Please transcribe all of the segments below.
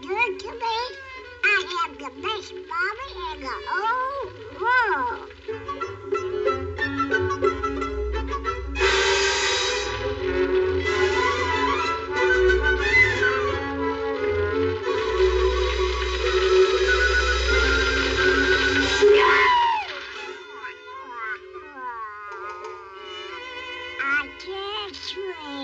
good to me. I have the best mommy in the whole world. I can't swim.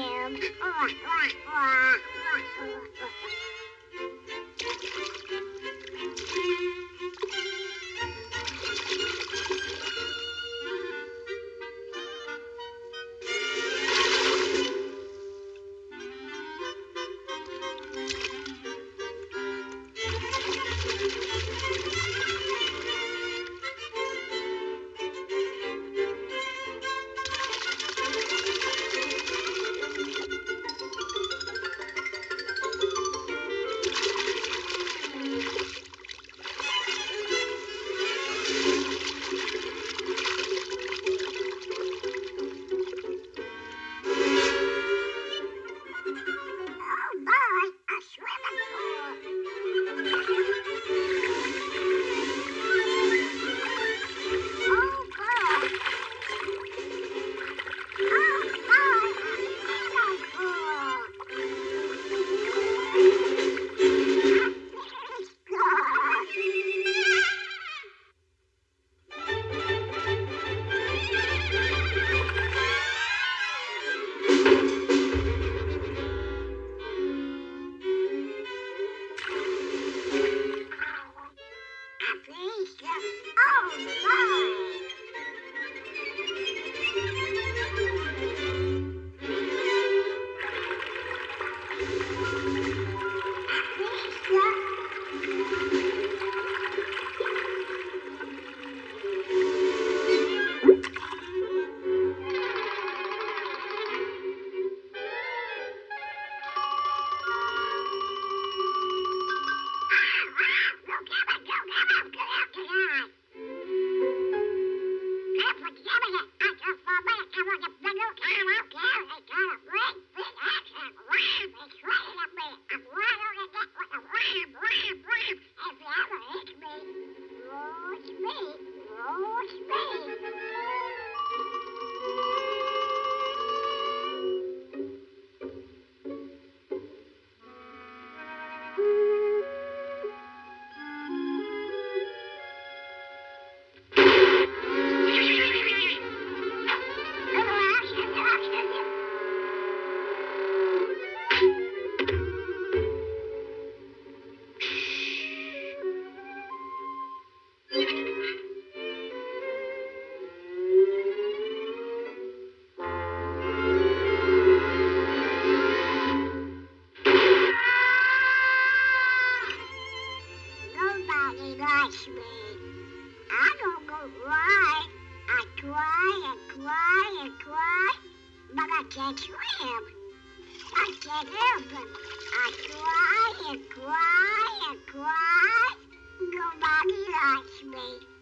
Likes me. I don't go right. I try and try and but I can't swim. I can't help it. I try and try and try. Nobody likes me.